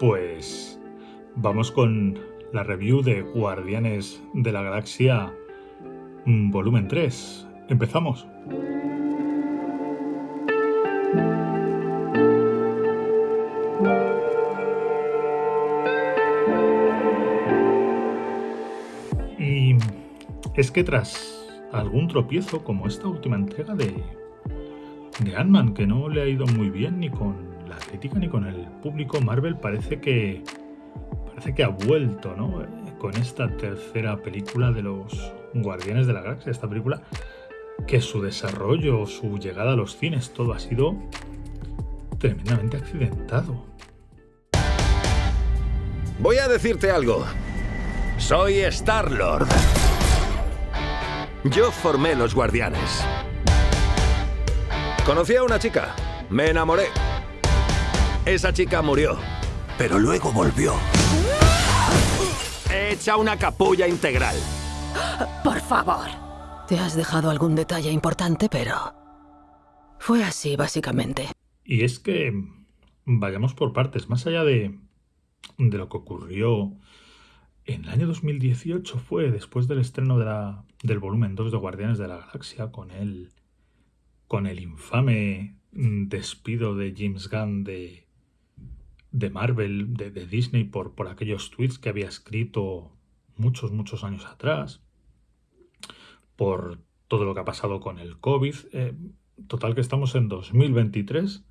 Pues vamos con la review de Guardianes de la Galaxia mm, volumen 3. Empezamos. Y es que tras algún tropiezo como esta última entrega de, de Ant-Man, que no le ha ido muy bien ni con la crítica ni con el público, Marvel parece que parece que ha vuelto, ¿no? Con esta tercera película de los Guardianes de la Galaxia, esta película que su desarrollo, su llegada a los cines, todo ha sido tremendamente accidentado. Voy a decirte algo. Soy Star-Lord. Yo formé los guardianes. Conocí a una chica. Me enamoré. Esa chica murió, pero luego volvió. Hecha una capulla integral. Por favor. Te has dejado algún detalle importante, pero... Fue así, básicamente. Y es que vayamos por partes, más allá de, de lo que ocurrió en el año 2018 fue después del estreno de la, del volumen 2 de Guardianes de la Galaxia con el, con el infame despido de James Gunn de, de Marvel, de, Disney, por, por aquellos tweets que había escrito muchos, muchos años atrás, por todo lo que ha pasado con el COVID. Eh, total que estamos en 2023,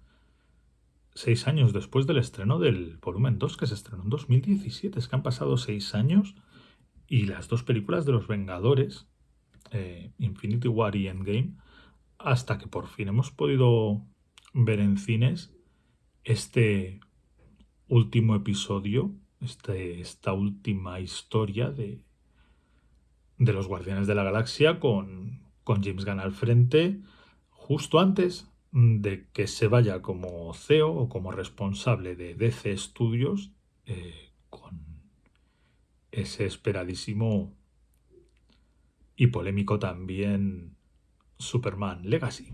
seis años después del estreno del volumen 2, que se estrenó en 2017. Es que han pasado seis años y las dos películas de los Vengadores, eh, Infinity War y Endgame, hasta que por fin hemos podido ver en cines este último episodio, este, esta última historia de, de los Guardianes de la Galaxia con, con James Gunn al frente, justo antes de que se vaya como CEO o como responsable de DC Studios eh, con ese esperadísimo y polémico también Superman Legacy.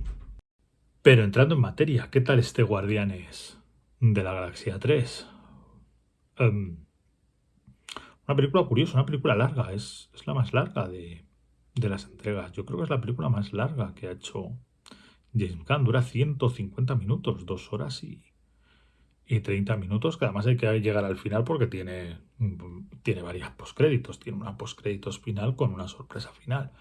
Pero entrando en materia, ¿qué tal este Guardianes? de la Galaxia 3. Em, una película curiosa, una película larga, es, la más larga de, las entregas. Yo creo que es la película más larga que ha hecho James Gunn. Dura 150 minutos, dos horas y, y 30 minutos, que además hay que llegar al final porque tiene, tiene varias postcréditos. Tiene una postcréditos final con una sorpresa final.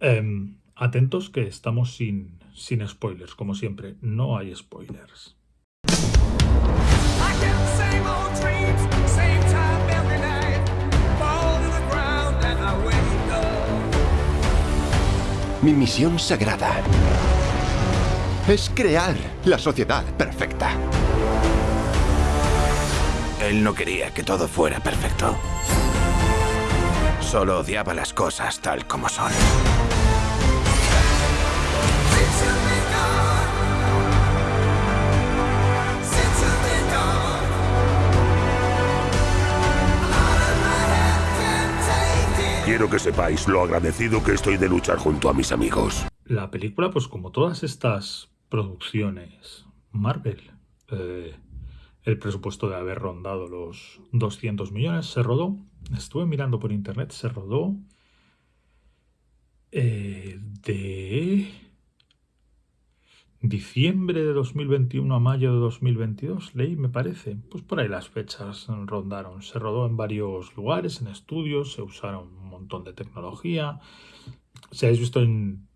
Em, atentos que estamos sin, sin spoilers, como siempre. No hay spoilers. Mi misión sagrada es crear la sociedad perfecta. Él no quería que todo fuera perfecto. Solo odiaba las cosas tal como son. Quiero que sepáis lo agradecido que estoy de luchar junto a mis amigos. La película, pues como todas estas producciones Marvel, eh, el presupuesto de haber rondado los 200 millones, se rodó, estuve mirando por internet, se rodó eh, de diciembre de 2021 a mayo de 2022, leí, me parece. Pues por ahí las fechas rondaron. Se rodó en varios lugares, en estudios, se usaron un montón de tecnología. Si habéis visto en,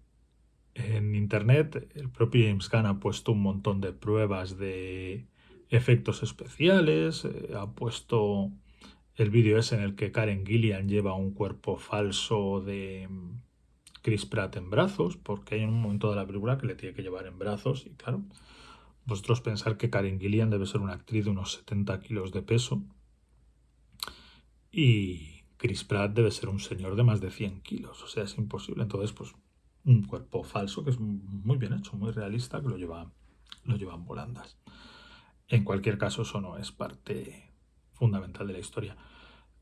en internet, el propio James Gunn ha puesto un montón de pruebas de efectos especiales, eh, ha puesto el vídeo ese en el que Karen Gillian lleva un cuerpo falso de Chris Pratt en brazos, porque hay un momento de la película que le tiene que llevar en brazos y claro, vosotros pensar que Karen Gillian debe ser una actriz de unos 70 kilos de peso y Chris Pratt debe ser un señor de más de 100 kilos, o sea, es imposible. Entonces, pues un cuerpo falso que es muy bien hecho, muy realista, que lo lleva, lo llevan volandas. En cualquier caso, eso no es parte fundamental de la historia.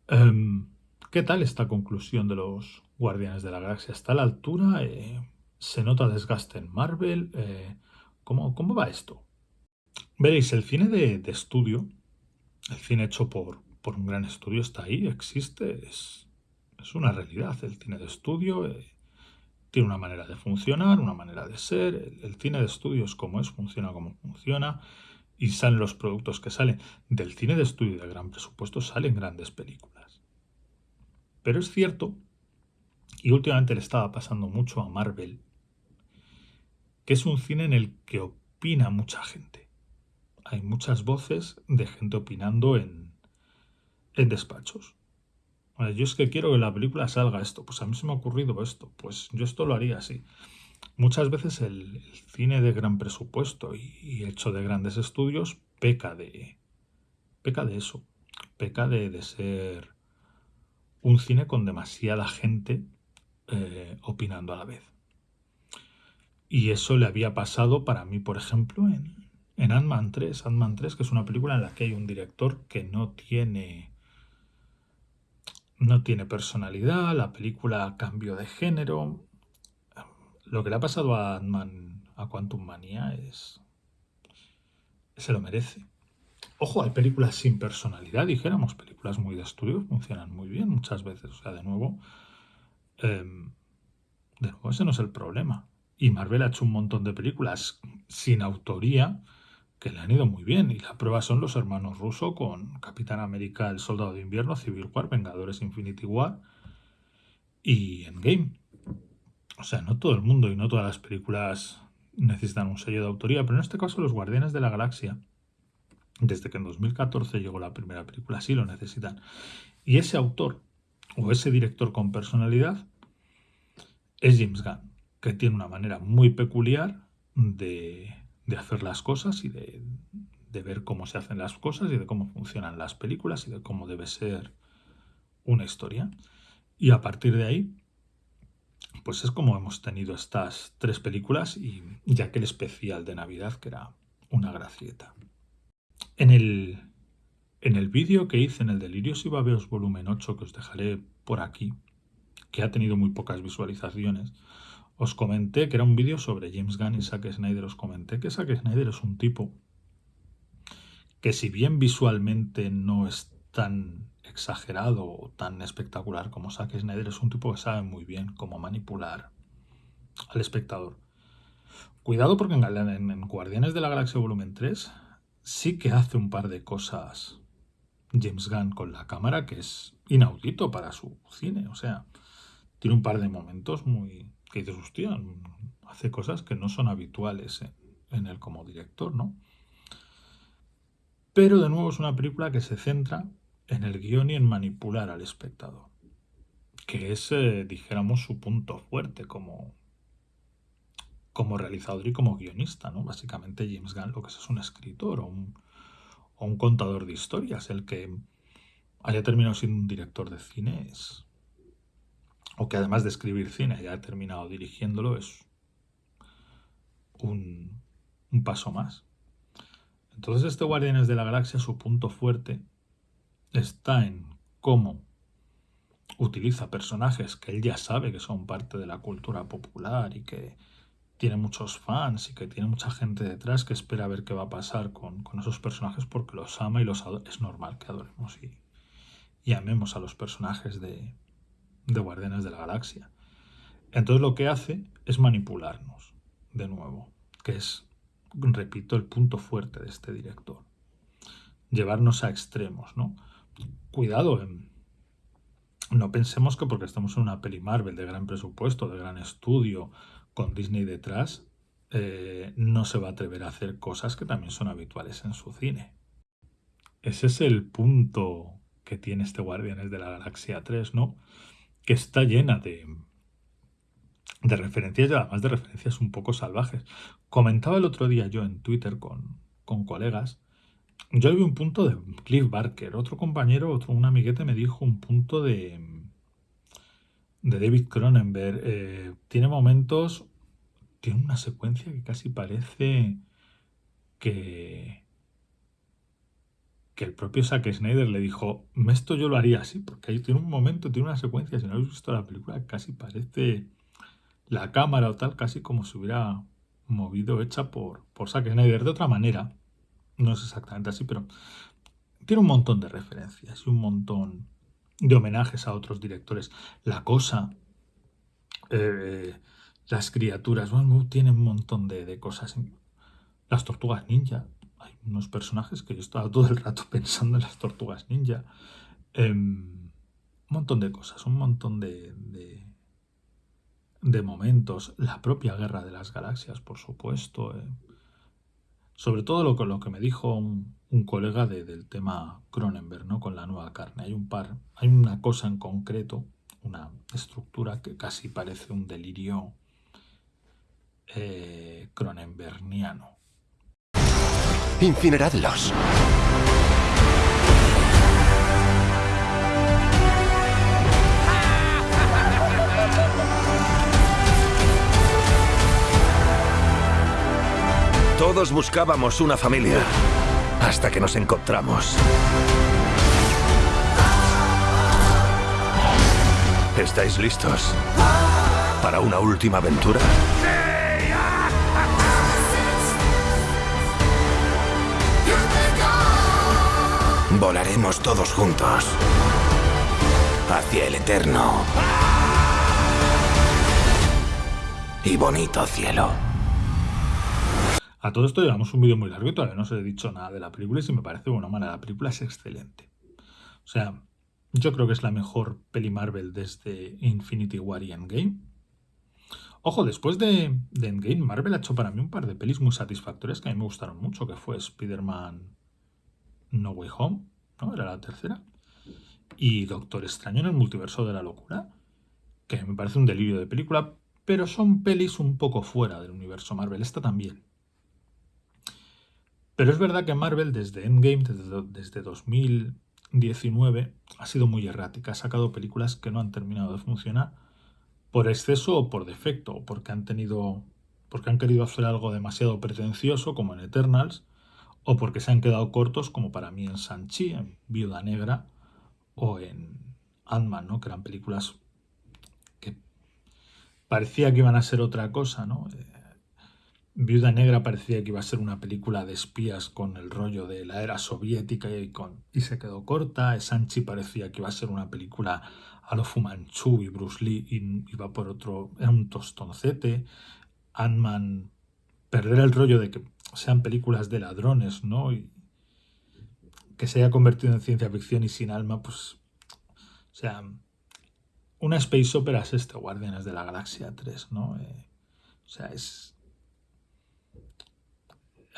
Em, ¿Qué tal esta conclusión de los Guardianes de la Galaxia? ¿Está a la altura? Eh, ¿Se nota desgaste en Marvel? Eh, ¿cómo, ¿Cómo va esto? Veréis, el cine de, estudio, el cine hecho por, por, un gran estudio está ahí, existe, es, es una realidad. El cine de estudio eh, tiene una manera de funcionar, una manera de ser. El, cine de estudio es como es, funciona como funciona y salen los productos que salen. Del cine de estudio de gran presupuesto salen grandes películas. Pero es cierto, y últimamente le estaba pasando mucho a Marvel, que es un cine en el que opina mucha gente hay muchas voces de gente opinando en, en despachos. yo es que quiero que la película salga esto, pues a mí se me ha ocurrido esto, pues yo esto lo haría así. Muchas veces el, cine de gran presupuesto y, hecho de grandes estudios peca de, peca de eso, peca de, ser un cine con demasiada gente eh, opinando a la vez. Y eso le había pasado para mí, por ejemplo, en, en Ant-Man 3, Ant-Man 3, que es una película en la que hay un director que no tiene no tiene personalidad, la película cambio de género. Lo que le ha pasado a Ant-Man, a Quantum Manía, es. se lo merece. Ojo, hay películas sin personalidad, dijéramos, películas muy de estudio, funcionan muy bien muchas veces. O sea, de nuevo, em, de nuevo, ese no es el problema. Y Marvel ha hecho un montón de películas sin autoría que le han ido muy bien. Y la prueba son los hermanos Russo con Capitán América, El Soldado de Invierno, Civil War, Vengadores Infinity War y Endgame. O sea, no todo el mundo y no todas las películas necesitan un sello de autoría, pero en este caso los Guardianes de la Galaxia, desde que en 2014 llegó la primera película, sí lo necesitan. Y ese autor o ese director con personalidad es James Gunn, que tiene una manera muy peculiar de de hacer las cosas y de, ver cómo se hacen las cosas y de cómo funcionan las películas y de cómo debe ser una historia. Y a partir de ahí, pues es como hemos tenido estas tres películas y ya que el especial de Navidad, que era una gracieta. En el, en el vídeo que hice en el Delirios y Babeos volumen 8, que os dejaré por aquí, que ha tenido muy pocas visualizaciones, os comenté que era un vídeo sobre James Gunn y Zack Snyder. Os comenté que Zack Snyder es un tipo que si bien visualmente no es tan exagerado o tan espectacular como Zack Snyder, es un tipo que sabe muy bien cómo manipular al espectador. Cuidado porque en, en Guardianes de la Galaxia Volumen 3 sí que hace un par de cosas James Gunn con la cámara que es inaudito para su cine. O sea, tiene un par de momentos muy, que dices, hostia, hace cosas que no son habituales en, él como director, ¿no? Pero de nuevo es una película que se centra en el guion y en manipular al espectador, que es, eh, dijéramos, su punto fuerte como, como realizador y como guionista, ¿no? Básicamente James Gunn lo que es es un escritor o un, contador de historias, el que haya terminado siendo un director de cine es, o que además de escribir cine haya terminado dirigiéndolo, es un, paso más. Entonces este Guardianes de la Galaxia, su punto fuerte está en cómo utiliza personajes que él ya sabe que son parte de la cultura popular y que tiene muchos fans y que tiene mucha gente detrás que espera ver qué va a pasar con, esos personajes porque los ama y los. Es normal que adoremos y amemos a los personajes de, de Guardianes de la Galaxia. Entonces lo que hace es manipularnos, de nuevo, que es, repito, el punto fuerte de este director. Llevarnos a extremos, ¿no? Cuidado, no pensemos que porque estamos en una peli Marvel de gran presupuesto, de gran estudio, con Disney detrás, eh, no se va a atrever a hacer cosas que también son habituales en su cine. Ese es el punto que tiene este Guardianes de la Galaxia 3, ¿no? que está llena de, de referencias y además de referencias un poco salvajes. Comentaba el otro día yo en Twitter con, con colegas, yo vi un punto de Cliff Barker, otro compañero, otro, un amiguete me dijo un punto de, de David Cronenberg. Eh, tiene momentos, tiene una secuencia que casi parece que, que el propio Zack Snyder le dijo, esto yo lo haría así, porque ahí tiene un momento, tiene una secuencia, si no habéis visto la película, casi parece la cámara o tal, casi como si hubiera movido hecha por, por Zack Snyder de otra manera, no es exactamente así, pero tiene un montón de referencias y un montón de homenajes a otros directores. La cosa, eh, las criaturas, bueno, tiene un montón de, cosas. Las tortugas ninja, hay unos personajes que yo estaba todo el rato pensando en las tortugas ninja. Em, un montón de cosas, un montón de, de, momentos. La propia guerra de las galaxias, por supuesto. Eh. Sobre todo lo, lo que me dijo un, colega del tema Cronenberg, ¿no? Con la nueva carne. Hay un par, hay una cosa en concreto, una estructura que casi parece un delirio eh, cronenberniano. Incineradlos. Todos buscábamos una familia hasta que nos encontramos. ¿Estáis listos para una última aventura? Volaremos todos juntos hacia el eterno y bonito cielo. A todo esto llevamos un vídeo muy largo y todavía no os he dicho nada de la película y si me parece buena mala, la película es excelente. O sea, yo creo que es la mejor peli Marvel desde Infinity War y Endgame. Ojo, después de, Endgame, Marvel ha hecho para mí un par de pelis muy satisfactorias que a mí me gustaron mucho, que fue Spider-Man No Way Home, ¿no? Era la tercera. Y Doctor Extraño en el multiverso de la locura, que me parece un delirio de película, pero son pelis un poco fuera del universo Marvel. Esta también. Pero es verdad que Marvel desde Endgame, desde, 2019, ha sido muy errática. Ha sacado películas que no han terminado de funcionar por exceso o por defecto, o porque han tenido. porque han querido hacer algo demasiado pretencioso, como en Eternals, o porque se han quedado cortos, como para mí en Sanchi, en Viuda Negra, o en Ant-Man, ¿no? Que eran películas que parecía que iban a ser otra cosa, ¿no? Eh, Viuda Negra parecía que iba a ser una película de espías con el rollo de la era soviética y, con, y se quedó corta. Sanchi parecía que iba a ser una película a lo Fumanchu y Bruce Lee y iba por otro, era un tostoncete. Ant-Man, perder el rollo de que sean películas de ladrones, ¿no? Y que se haya convertido en ciencia ficción y sin alma, pues, o sea, una space opera es este, Guardianes de la Galaxia 3, ¿no? Eh, o sea, es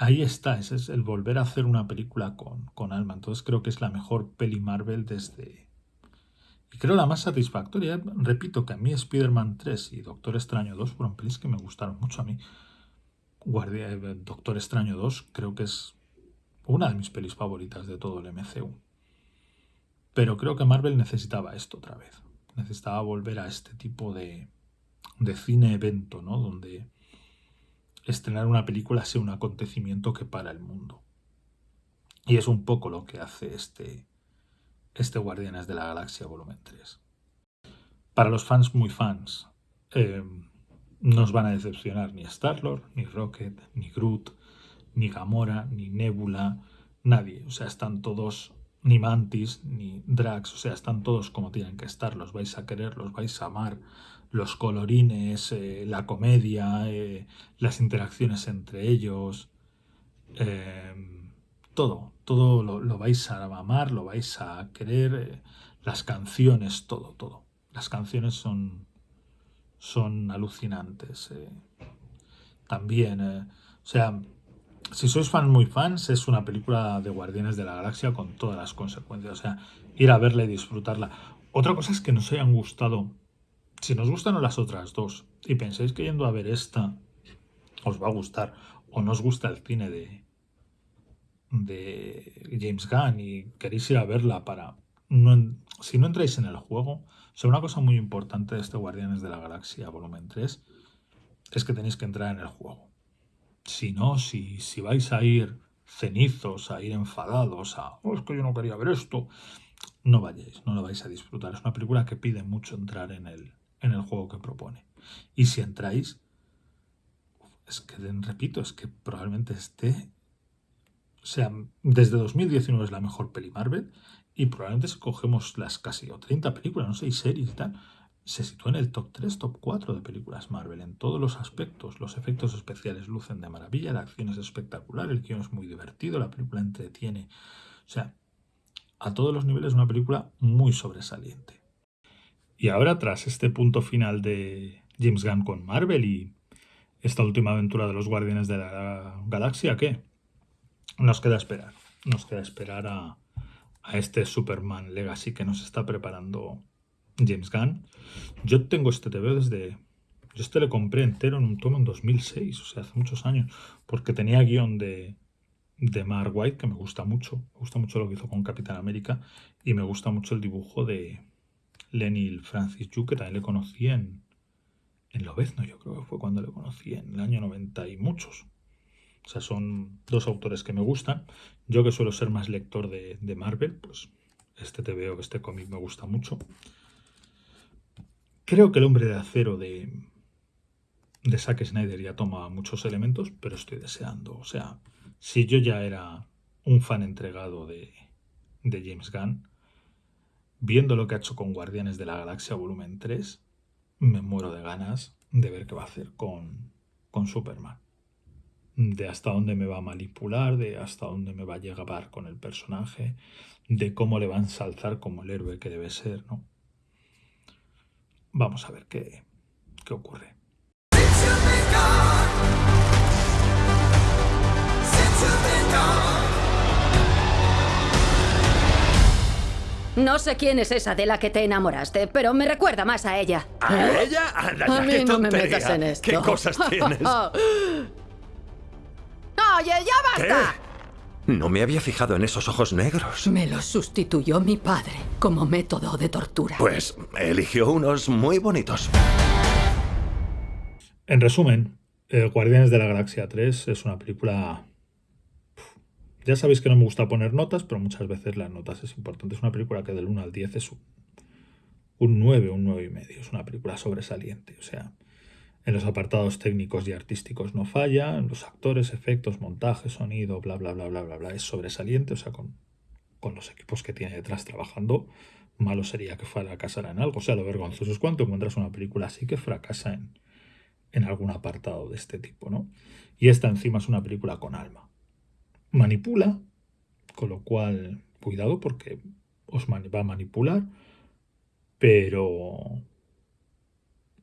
ahí está, ese es el volver a hacer una película con, con Alma. Entonces creo que es la mejor peli Marvel desde... Y creo la más satisfactoria. Repito que a mí Spider-Man 3 y Doctor Extraño 2 fueron pelis que me gustaron mucho a mí. Guardia, eh, Doctor Extraño 2 creo que es una de mis pelis favoritas de todo el MCU. Pero creo que Marvel necesitaba esto otra vez. Necesitaba volver a este tipo de, de cine evento, ¿no? Donde estrenar una película sea un acontecimiento que para el mundo. Y es un poco lo que hace este, este Guardianes de la Galaxia volumen 3. Para los fans muy fans, eh, no os van a decepcionar ni Star-Lord, ni Rocket, ni Groot, ni Gamora, ni Nebula, nadie. O sea, están todos, ni Mantis, ni Drax, o sea, están todos como tienen que estar. Los vais a querer, los vais a amar, los colorines, eh, la comedia, eh, las interacciones entre ellos, eh, todo, todo lo, vais a amar, lo vais a querer, las canciones, todo, todo. Las canciones son, son alucinantes. También, o sea, si sois fan muy fans, es una película de Guardianes de la Galaxia con todas las consecuencias. O sea, ir a verla y disfrutarla. Otra cosa es que nos hayan gustado si nos gustan las otras dos y pensáis que yendo a ver esta os va a gustar o no os gusta el cine de, de James Gunn y queréis ir a verla para... No, si no entráis en el juego, sea, una cosa muy importante de este Guardianes de la Galaxia volumen 3 es que tenéis que entrar en el juego. Si no, si, si vais a ir cenizos, a ir enfadados, a, oh, es que yo no quería ver esto, no vayáis, no lo vais a disfrutar. Es una película que pide mucho entrar en el, en el juego que propone. Y si entráis, es que, repito, es que probablemente esté O sea, desde 2019 es la mejor peli Marvel y probablemente si cogemos las casi o 30 películas, no sé, y series y tal, se sitúa en el top 3, top 4 de películas Marvel en todos los aspectos. Los efectos especiales lucen de maravilla, la acción es espectacular, el guion es muy divertido, la película entretiene. O sea, a todos los niveles una película muy sobresaliente. Y ahora, tras este punto final de James Gunn con Marvel y esta última aventura de los Guardianes de la Galaxia, ¿qué? Nos queda esperar. Nos queda esperar a, a este Superman Legacy que nos está preparando James Gunn. Yo tengo este TV desde... Yo este lo compré entero en un tomo en 2006, o sea, hace muchos años, porque tenía guion de, de Mark White, que me gusta mucho. Me gusta mucho lo que hizo con Capitán América y me gusta mucho el dibujo de Lenny Francis Yu, que también le conocí en, en Lobezno, yo creo que fue cuando le conocí, en el año 90 y muchos. O sea, son dos autores que me gustan. Yo que suelo ser más lector de, de Marvel, pues este te veo, este cómic me gusta mucho. Creo que el hombre de acero de, de Zack Snyder ya toma muchos elementos, pero estoy deseando. O sea, si yo ya era un fan entregado de, de James Gunn, viendo lo que ha hecho con Guardianes de la Galaxia Volumen 3, me muero de ganas de ver qué va a hacer con, con Superman. De hasta dónde me va a manipular, de hasta dónde me va a llegar con el personaje, de cómo le va a ensalzar como el héroe que debe ser, ¿no? Vamos a ver qué, qué ocurre. No sé quién es esa de la que te enamoraste, pero me recuerda más a ella. ¿A ella? Anda, A mí qué no me metas en esto. ¿Qué cosas tienes? ¡Oye, ya ¿Qué? No me había fijado en esos ojos negros. Me los sustituyó mi padre como método de tortura. Pues eligió unos muy bonitos. En resumen, eh, Guardianes de la Galaxia 3 es una película... Ya sabéis que no me gusta poner notas, pero muchas veces las notas es importante. Es una película que del 1 al 10 es un, un 9, un 9 y medio. Es una película sobresaliente. O sea, en los apartados técnicos y artísticos no falla, en los actores, efectos, montaje, sonido, bla, bla, bla, bla, bla, bla. Es sobresaliente, o sea, con, con los equipos que tiene detrás trabajando, malo sería que fracasara en algo. O sea, lo vergonzoso es cuando encuentras una película así que fracasa en, en algún apartado de este tipo, ¿no? Y esta encima es una película con alma. Manipula, con lo cual, cuidado porque os va a manipular, pero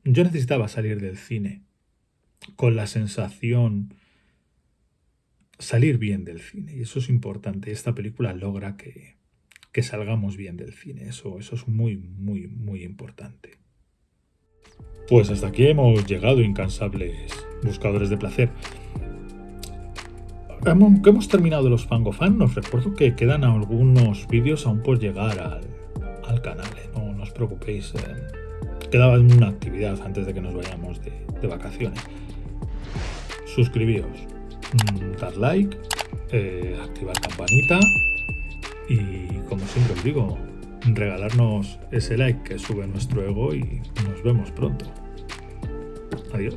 yo necesitaba salir del cine con la sensación salir bien del cine y eso es importante. Esta película logra que, que salgamos bien del cine. Eso, eso es muy, muy, muy importante. Pues hasta aquí hemos llegado, incansables buscadores de placer. Hemos- terminado los Fangofan, os recuerdo que quedan algunos vídeos aún por llegar al, al canal. ¿eh? No, no os preocupéis. eh. Quedaba una actividad antes de que nos vayamos de, de vacaciones. Suscribíos, mm, dar like, eh, activar campanita y como siempre os digo, regalarnos ese like que sube nuestro ego y nos vemos pronto. Adiós.